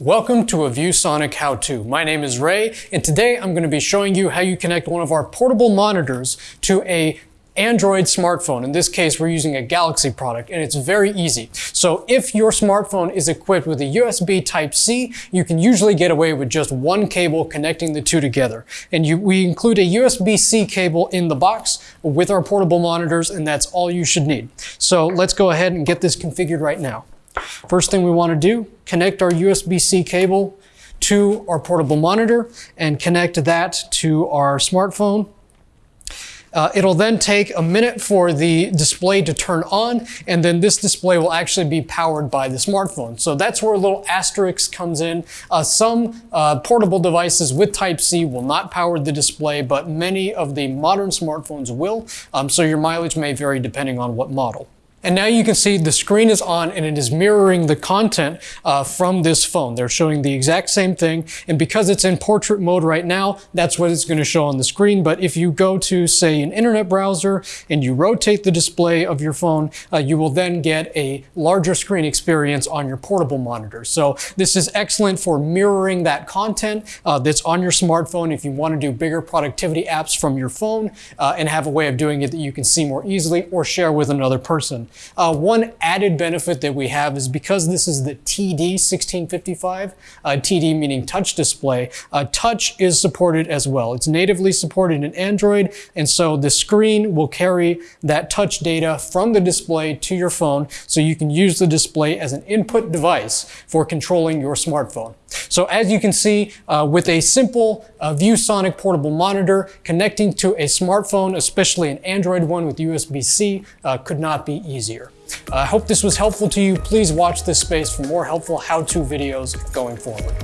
Welcome to a ViewSonic how-to. My name is Ray, and today I'm going to be showing you how you connect one of our portable monitors to a Android smartphone. In this case, we're using a Galaxy product, and it's very easy. So if your smartphone is equipped with a USB Type-C, you can usually get away with just one cable connecting the two together. And you, we include a USB-C cable in the box with our portable monitors, and that's all you should need. So let's go ahead and get this configured right now. First thing we want to do, connect our USB-C cable to our portable monitor and connect that to our smartphone. Uh, it'll then take a minute for the display to turn on, and then this display will actually be powered by the smartphone. So that's where a little asterisk comes in. Uh, some uh, portable devices with Type-C will not power the display, but many of the modern smartphones will, um, so your mileage may vary depending on what model. And now you can see the screen is on and it is mirroring the content uh, from this phone. They're showing the exact same thing. And because it's in portrait mode right now, that's what it's going to show on the screen. But if you go to, say, an internet browser and you rotate the display of your phone, uh, you will then get a larger screen experience on your portable monitor. So this is excellent for mirroring that content uh, that's on your smartphone if you want to do bigger productivity apps from your phone uh, and have a way of doing it that you can see more easily or share with another person. Uh, one added benefit that we have is because this is the TD 1655, uh, TD meaning touch display, uh, touch is supported as well. It's natively supported in Android, and so the screen will carry that touch data from the display to your phone, so you can use the display as an input device for controlling your smartphone. So as you can see, uh, with a simple uh, ViewSonic portable monitor, connecting to a smartphone, especially an Android one with USB-C, uh, could not be easier. I hope this was helpful to you. Please watch this space for more helpful how-to videos going forward.